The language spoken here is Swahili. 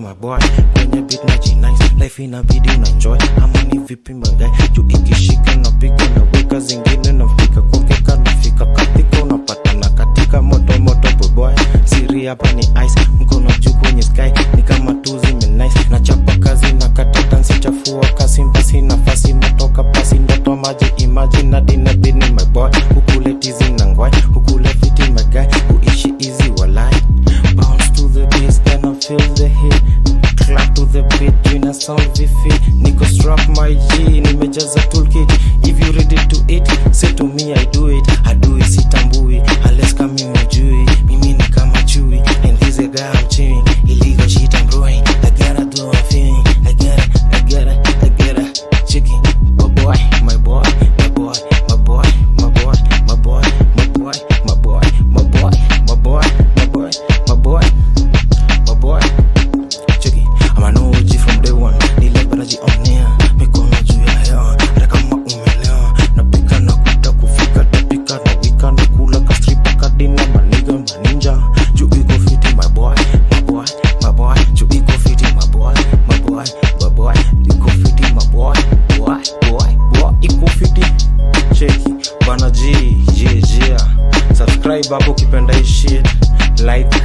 my boy kwenye beat na inabidi na enjoy amani vipi mangai juu ikishika na piga zingine na fika kwake kanafika katika unapata na siri hapa ni ice juu kwenye sound Vifi Niko strap my G, nimejaza toolkit. If you read it subscribe hapo ukipenda hii shit. Like.